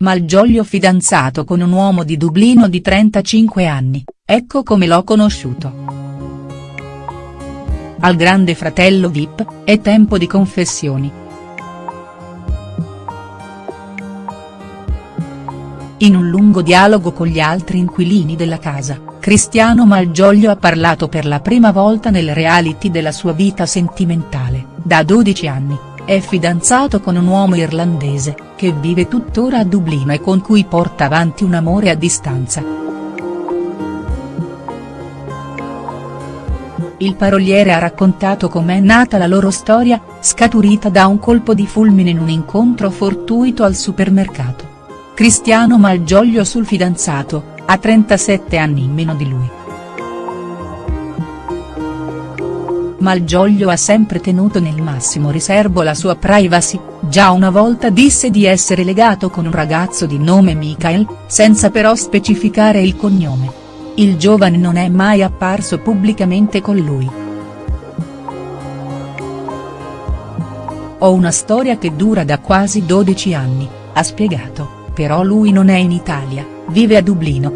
Malgioglio fidanzato con un uomo di Dublino di 35 anni, ecco come l'ho conosciuto. Al grande fratello Vip, è tempo di confessioni. In un lungo dialogo con gli altri inquilini della casa, Cristiano Malgioglio ha parlato per la prima volta nel reality della sua vita sentimentale, da 12 anni, è fidanzato con un uomo irlandese, che vive tuttora a Dublino e con cui porta avanti un amore a distanza. Il paroliere ha raccontato com'è nata la loro storia, scaturita da un colpo di fulmine in un incontro fortuito al supermercato. Cristiano Malgioglio sul fidanzato, ha 37 anni in meno di lui. Malgioglio ha sempre tenuto nel massimo riservo la sua privacy, già una volta disse di essere legato con un ragazzo di nome Michael, senza però specificare il cognome. Il giovane non è mai apparso pubblicamente con lui. Ho una storia che dura da quasi 12 anni, ha spiegato, però lui non è in Italia, vive a Dublino.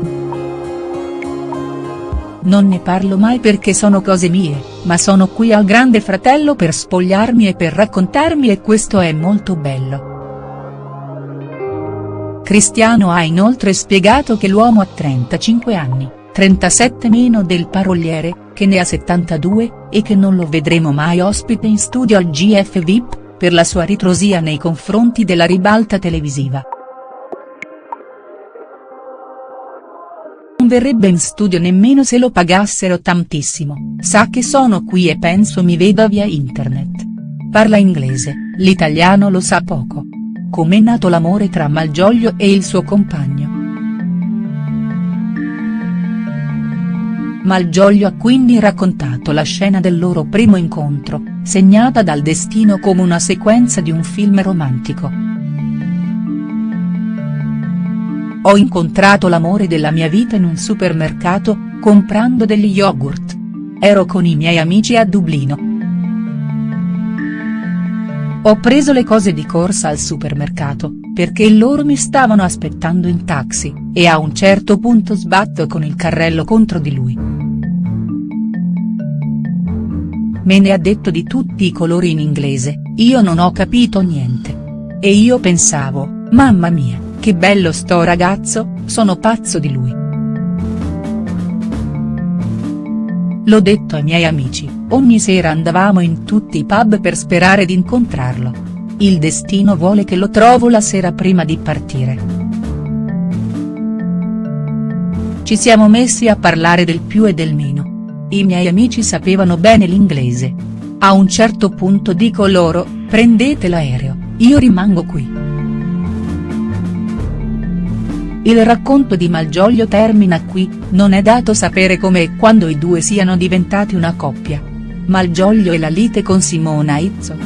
Non ne parlo mai perché sono cose mie, ma sono qui al grande fratello per spogliarmi e per raccontarmi e questo è molto bello. Cristiano ha inoltre spiegato che l'uomo ha 35 anni, 37 meno del paroliere, che ne ha 72, e che non lo vedremo mai ospite in studio al GF VIP, per la sua ritrosia nei confronti della ribalta televisiva. Verrebbe in studio nemmeno se lo pagassero tantissimo, sa che sono qui e penso mi veda via internet. Parla inglese, l'italiano lo sa poco. Com'è nato l'amore tra Malgioglio e il suo compagno?. Malgioglio ha quindi raccontato la scena del loro primo incontro, segnata dal destino come una sequenza di un film romantico. Ho incontrato l'amore della mia vita in un supermercato, comprando degli yogurt. Ero con i miei amici a Dublino. Ho preso le cose di corsa al supermercato, perché loro mi stavano aspettando in taxi, e a un certo punto sbatto con il carrello contro di lui. Me ne ha detto di tutti i colori in inglese, io non ho capito niente. E io pensavo, mamma mia che bello sto ragazzo, sono pazzo di lui. L'ho detto ai miei amici, ogni sera andavamo in tutti i pub per sperare di incontrarlo. Il destino vuole che lo trovo la sera prima di partire. Ci siamo messi a parlare del più e del meno. I miei amici sapevano bene l'inglese. A un certo punto dico loro, prendete l'aereo, io rimango qui. Il racconto di Malgioglio termina qui, non è dato sapere come e quando i due siano diventati una coppia. Malgioglio e la lite con Simona Izzo.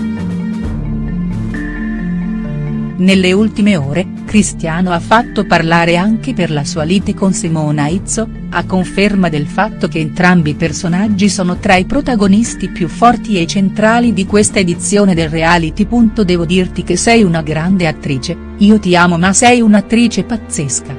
Nelle ultime ore, Cristiano ha fatto parlare anche per la sua lite con Simona Izzo, a conferma del fatto che entrambi i personaggi sono tra i protagonisti più forti e centrali di questa edizione del reality. Devo dirti che sei una grande attrice, io ti amo ma sei un'attrice pazzesca.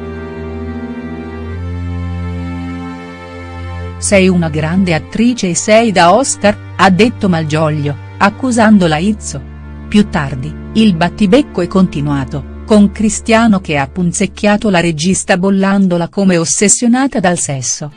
Sei una grande attrice e sei da Oscar, ha detto Malgioglio, accusandola Izzo. Più tardi, il battibecco è continuato con Cristiano che ha punzecchiato la regista bollandola come ossessionata dal sesso.